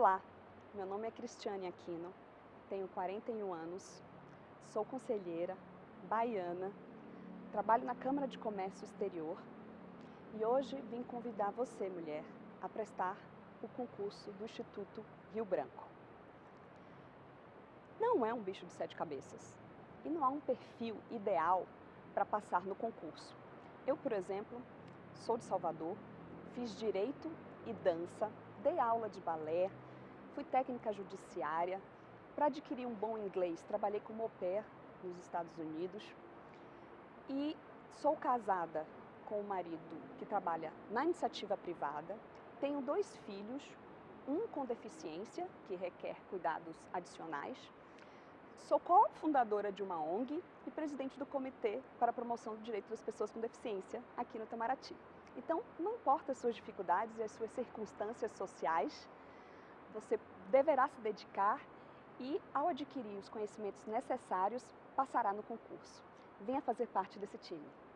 Olá, meu nome é Cristiane Aquino, tenho 41 anos, sou conselheira, baiana, trabalho na Câmara de Comércio Exterior e hoje vim convidar você, mulher, a prestar o concurso do Instituto Rio Branco. Não é um bicho de sete cabeças e não há um perfil ideal para passar no concurso. Eu, por exemplo, sou de Salvador, fiz Direito e Dança, dei aula de balé, fui técnica judiciária, para adquirir um bom inglês, trabalhei como au pair nos Estados Unidos. E sou casada com um marido que trabalha na iniciativa privada, tenho dois filhos, um com deficiência, que requer cuidados adicionais, sou cofundadora de uma ONG e presidente do Comitê para a Promoção do Direito das Pessoas com Deficiência aqui no Itamaraty. Então, não importa as suas dificuldades e as suas circunstâncias sociais, você deverá se dedicar e, ao adquirir os conhecimentos necessários, passará no concurso. Venha fazer parte desse time.